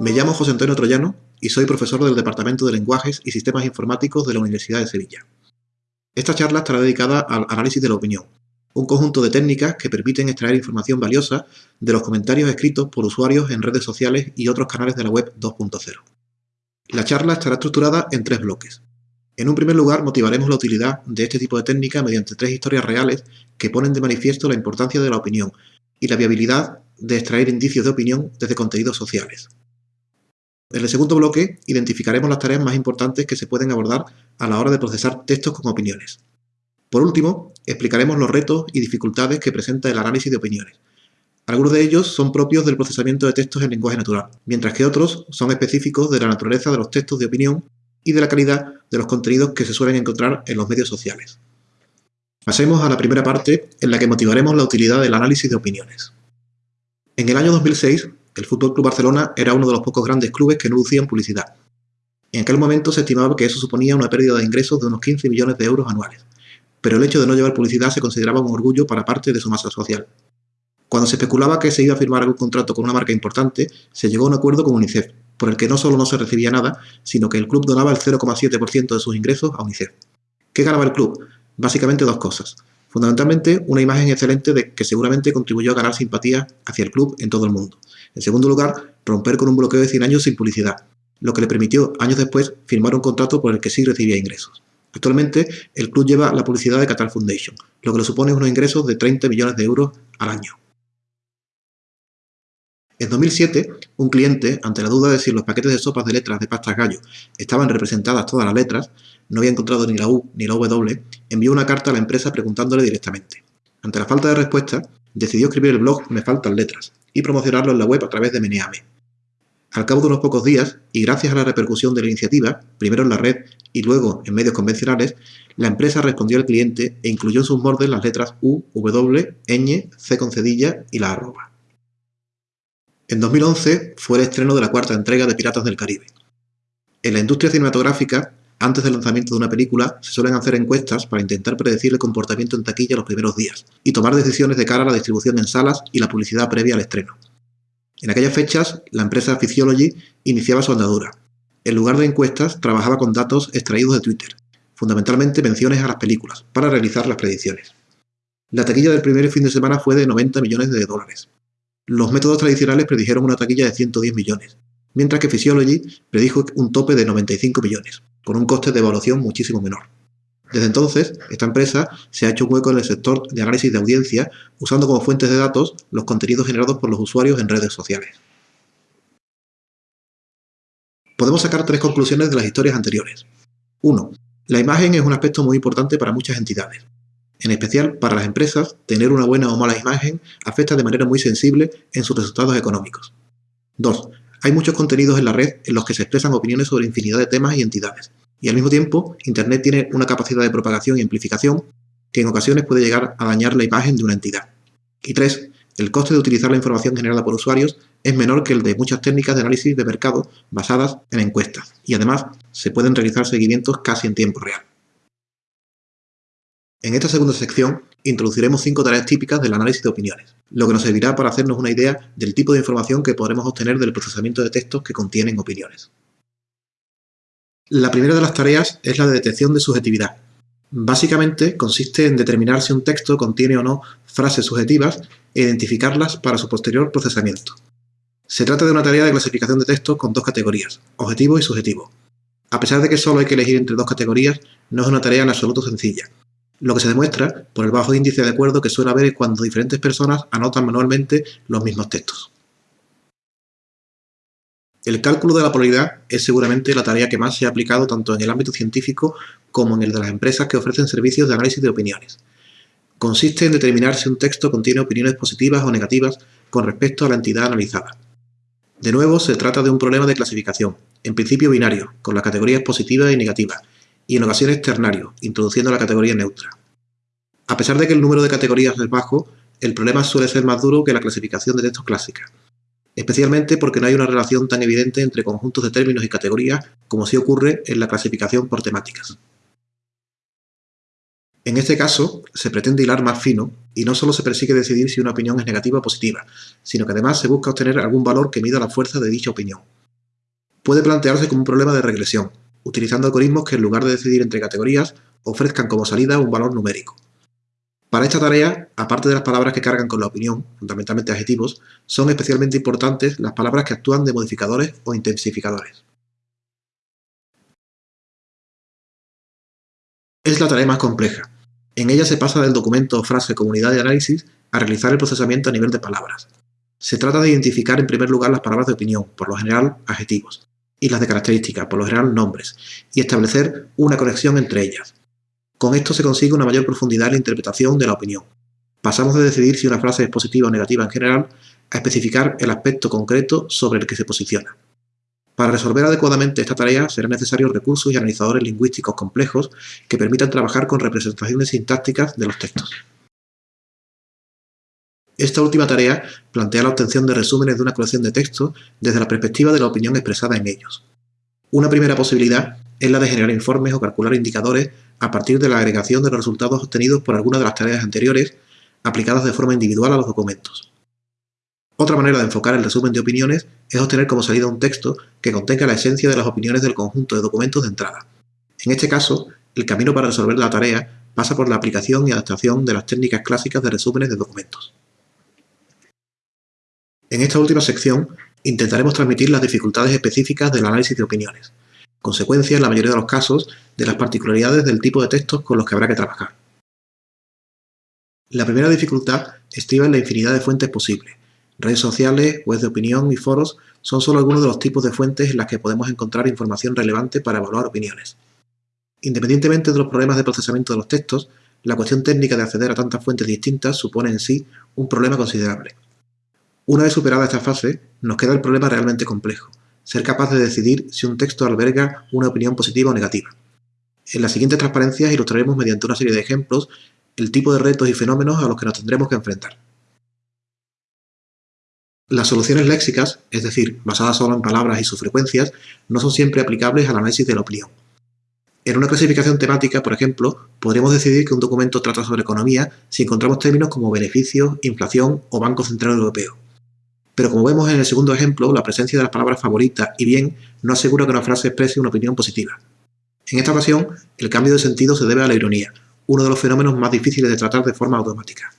Me llamo José Antonio Troyano y soy profesor del Departamento de Lenguajes y Sistemas Informáticos de la Universidad de Sevilla. Esta charla estará dedicada al análisis de la opinión, un conjunto de técnicas que permiten extraer información valiosa de los comentarios escritos por usuarios en redes sociales y otros canales de la web 2.0. La charla estará estructurada en tres bloques. En un primer lugar, motivaremos la utilidad de este tipo de técnica mediante tres historias reales que ponen de manifiesto la importancia de la opinión y la viabilidad de extraer indicios de opinión desde contenidos sociales. En el segundo bloque, identificaremos las tareas más importantes que se pueden abordar a la hora de procesar textos con opiniones. Por último, explicaremos los retos y dificultades que presenta el análisis de opiniones. Algunos de ellos son propios del procesamiento de textos en lenguaje natural, mientras que otros son específicos de la naturaleza de los textos de opinión y de la calidad de los contenidos que se suelen encontrar en los medios sociales. Pasemos a la primera parte, en la que motivaremos la utilidad del análisis de opiniones. En el año 2006, el Fútbol Club Barcelona era uno de los pocos grandes clubes que no lucían publicidad. En aquel momento se estimaba que eso suponía una pérdida de ingresos de unos 15 millones de euros anuales, pero el hecho de no llevar publicidad se consideraba un orgullo para parte de su masa social. Cuando se especulaba que se iba a firmar algún contrato con una marca importante, se llegó a un acuerdo con UNICEF, por el que no solo no se recibía nada, sino que el club donaba el 0,7% de sus ingresos a UNICEF. ¿Qué ganaba el club? Básicamente dos cosas. Fundamentalmente, una imagen excelente de que seguramente contribuyó a ganar simpatía hacia el club en todo el mundo. En segundo lugar, romper con un bloqueo de 100 años sin publicidad, lo que le permitió años después firmar un contrato por el que sí recibía ingresos. Actualmente, el club lleva la publicidad de Qatar Foundation, lo que le supone unos ingresos de 30 millones de euros al año. En 2007, un cliente, ante la duda de si los paquetes de sopas de letras de pastas gallo estaban representadas todas las letras, no había encontrado ni la U ni la W, envió una carta a la empresa preguntándole directamente. Ante la falta de respuesta, decidió escribir el blog Me faltan letras y promocionarlo en la web a través de Meneame. Al cabo de unos pocos días, y gracias a la repercusión de la iniciativa, primero en la red y luego en medios convencionales, la empresa respondió al cliente e incluyó en sus bordes las letras U, W, ñ, C con cedilla y la arroba. En 2011 fue el estreno de la cuarta entrega de Piratas del Caribe. En la industria cinematográfica, antes del lanzamiento de una película, se suelen hacer encuestas para intentar predecir el comportamiento en taquilla los primeros días y tomar decisiones de cara a la distribución en salas y la publicidad previa al estreno. En aquellas fechas, la empresa Physiology iniciaba su andadura. En lugar de encuestas, trabajaba con datos extraídos de Twitter, fundamentalmente menciones a las películas, para realizar las predicciones. La taquilla del primer fin de semana fue de 90 millones de dólares. Los métodos tradicionales predijeron una taquilla de 110 millones, mientras que Physiology predijo un tope de 95 millones con un coste de evaluación muchísimo menor. Desde entonces, esta empresa se ha hecho hueco en el sector de análisis de audiencia, usando como fuentes de datos los contenidos generados por los usuarios en redes sociales. Podemos sacar tres conclusiones de las historias anteriores. 1. La imagen es un aspecto muy importante para muchas entidades. En especial para las empresas, tener una buena o mala imagen afecta de manera muy sensible en sus resultados económicos. 2. Hay muchos contenidos en la red en los que se expresan opiniones sobre infinidad de temas y entidades, y al mismo tiempo, Internet tiene una capacidad de propagación y amplificación que en ocasiones puede llegar a dañar la imagen de una entidad. Y tres, el coste de utilizar la información generada por usuarios es menor que el de muchas técnicas de análisis de mercado basadas en encuestas, y además se pueden realizar seguimientos casi en tiempo real. En esta segunda sección introduciremos cinco tareas típicas del análisis de opiniones, lo que nos servirá para hacernos una idea del tipo de información que podremos obtener del procesamiento de textos que contienen opiniones. La primera de las tareas es la de detección de subjetividad. Básicamente consiste en determinar si un texto contiene o no frases subjetivas e identificarlas para su posterior procesamiento. Se trata de una tarea de clasificación de textos con dos categorías, objetivo y subjetivo. A pesar de que solo hay que elegir entre dos categorías, no es una tarea en absoluto sencilla, lo que se demuestra por el bajo índice de acuerdo que suele haber cuando diferentes personas anotan manualmente los mismos textos. El cálculo de la polaridad es seguramente la tarea que más se ha aplicado tanto en el ámbito científico como en el de las empresas que ofrecen servicios de análisis de opiniones. Consiste en determinar si un texto contiene opiniones positivas o negativas con respecto a la entidad analizada. De nuevo, se trata de un problema de clasificación, en principio binario, con las categorías positivas y negativas, y en ocasiones ternario, introduciendo la categoría neutra. A pesar de que el número de categorías es bajo, el problema suele ser más duro que la clasificación de textos clásica, especialmente porque no hay una relación tan evidente entre conjuntos de términos y categorías como sí ocurre en la clasificación por temáticas. En este caso, se pretende hilar más fino y no solo se persigue decidir si una opinión es negativa o positiva, sino que además se busca obtener algún valor que mida la fuerza de dicha opinión, puede plantearse como un problema de regresión, utilizando algoritmos que en lugar de decidir entre categorías, ofrezcan como salida un valor numérico. Para esta tarea, aparte de las palabras que cargan con la opinión, fundamentalmente adjetivos, son especialmente importantes las palabras que actúan de modificadores o intensificadores. Es la tarea más compleja. En ella se pasa del documento frase comunidad de análisis a realizar el procesamiento a nivel de palabras. Se trata de identificar en primer lugar las palabras de opinión, por lo general adjetivos, y las de características, por lo general nombres, y establecer una conexión entre ellas. Con esto se consigue una mayor profundidad en la interpretación de la opinión. Pasamos de decidir si una frase es positiva o negativa en general a especificar el aspecto concreto sobre el que se posiciona. Para resolver adecuadamente esta tarea serán necesarios recursos y analizadores lingüísticos complejos que permitan trabajar con representaciones sintácticas de los textos. Esta última tarea plantea la obtención de resúmenes de una colección de textos desde la perspectiva de la opinión expresada en ellos. Una primera posibilidad es la de generar informes o calcular indicadores a partir de la agregación de los resultados obtenidos por alguna de las tareas anteriores aplicadas de forma individual a los documentos. Otra manera de enfocar el resumen de opiniones es obtener como salida un texto que contenga la esencia de las opiniones del conjunto de documentos de entrada. En este caso, el camino para resolver la tarea pasa por la aplicación y adaptación de las técnicas clásicas de resúmenes de documentos. En esta última sección, intentaremos transmitir las dificultades específicas del análisis de opiniones, consecuencia, en la mayoría de los casos, de las particularidades del tipo de textos con los que habrá que trabajar. La primera dificultad estriba en la infinidad de fuentes posibles, Redes sociales, webs de opinión y foros son solo algunos de los tipos de fuentes en las que podemos encontrar información relevante para evaluar opiniones. Independientemente de los problemas de procesamiento de los textos, la cuestión técnica de acceder a tantas fuentes distintas supone en sí un problema considerable. Una vez superada esta fase, nos queda el problema realmente complejo, ser capaz de decidir si un texto alberga una opinión positiva o negativa. En las siguientes transparencias ilustraremos mediante una serie de ejemplos el tipo de retos y fenómenos a los que nos tendremos que enfrentar. Las soluciones léxicas, es decir, basadas solo en palabras y sus frecuencias, no son siempre aplicables al análisis de la opinión. En una clasificación temática, por ejemplo, podríamos decidir que un documento trata sobre economía si encontramos términos como beneficios, inflación o Banco Central Europeo. Pero como vemos en el segundo ejemplo, la presencia de las palabras favorita y bien no asegura que una frase exprese una opinión positiva. En esta ocasión, el cambio de sentido se debe a la ironía, uno de los fenómenos más difíciles de tratar de forma automática.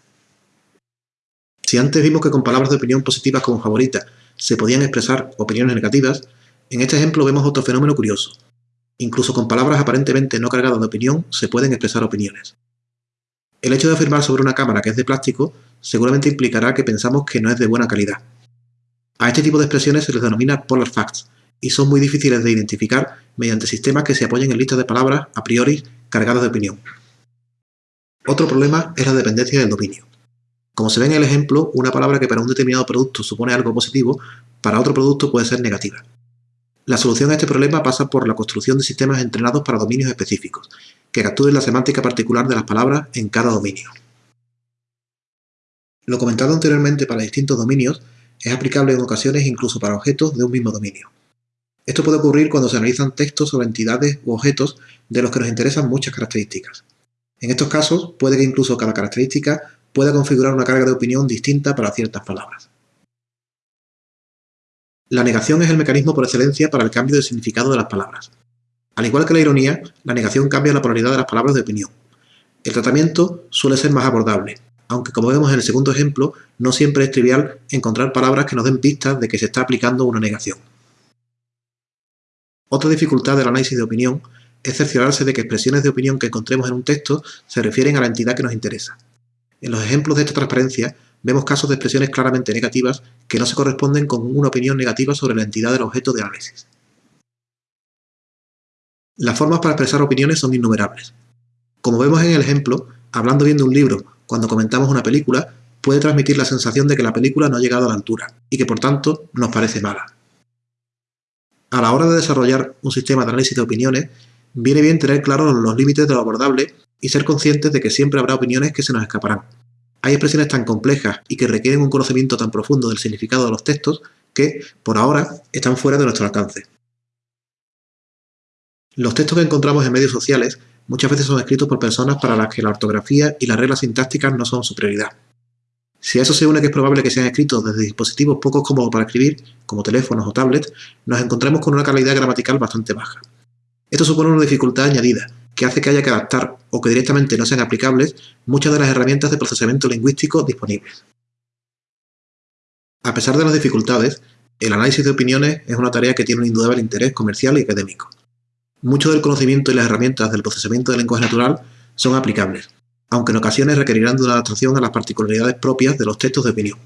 Si antes vimos que con palabras de opinión positivas como favorita se podían expresar opiniones negativas, en este ejemplo vemos otro fenómeno curioso. Incluso con palabras aparentemente no cargadas de opinión se pueden expresar opiniones. El hecho de afirmar sobre una cámara que es de plástico seguramente implicará que pensamos que no es de buena calidad. A este tipo de expresiones se les denomina polar facts y son muy difíciles de identificar mediante sistemas que se apoyen en listas de palabras a priori cargadas de opinión. Otro problema es la dependencia del dominio. Como se ve en el ejemplo, una palabra que para un determinado producto supone algo positivo, para otro producto puede ser negativa. La solución a este problema pasa por la construcción de sistemas entrenados para dominios específicos, que capturen la semántica particular de las palabras en cada dominio. Lo comentado anteriormente para distintos dominios es aplicable en ocasiones incluso para objetos de un mismo dominio. Esto puede ocurrir cuando se analizan textos sobre entidades u objetos de los que nos interesan muchas características. En estos casos, puede que incluso cada característica pueda configurar una carga de opinión distinta para ciertas palabras. La negación es el mecanismo por excelencia para el cambio de significado de las palabras. Al igual que la ironía, la negación cambia la polaridad de las palabras de opinión. El tratamiento suele ser más abordable, aunque como vemos en el segundo ejemplo, no siempre es trivial encontrar palabras que nos den pistas de que se está aplicando una negación. Otra dificultad del análisis de opinión es cerciorarse de que expresiones de opinión que encontremos en un texto se refieren a la entidad que nos interesa. En los ejemplos de esta transparencia vemos casos de expresiones claramente negativas que no se corresponden con una opinión negativa sobre la entidad del objeto de análisis. Las formas para expresar opiniones son innumerables. Como vemos en el ejemplo, hablando bien de un libro cuando comentamos una película, puede transmitir la sensación de que la película no ha llegado a la altura y que por tanto nos parece mala. A la hora de desarrollar un sistema de análisis de opiniones, viene bien tener claros los límites de lo abordable y ser conscientes de que siempre habrá opiniones que se nos escaparán. Hay expresiones tan complejas y que requieren un conocimiento tan profundo del significado de los textos que, por ahora, están fuera de nuestro alcance. Los textos que encontramos en medios sociales muchas veces son escritos por personas para las que la ortografía y las reglas sintácticas no son su prioridad. Si a eso se une que es probable que sean escritos desde dispositivos poco cómodos para escribir, como teléfonos o tablets, nos encontramos con una calidad gramatical bastante baja. Esto supone una dificultad añadida, que hace que haya que adaptar, o que directamente no sean aplicables, muchas de las herramientas de procesamiento lingüístico disponibles. A pesar de las dificultades, el análisis de opiniones es una tarea que tiene un indudable interés comercial y académico. Mucho del conocimiento y las herramientas del procesamiento del lenguaje natural son aplicables, aunque en ocasiones requerirán de una adaptación a las particularidades propias de los textos de opinión.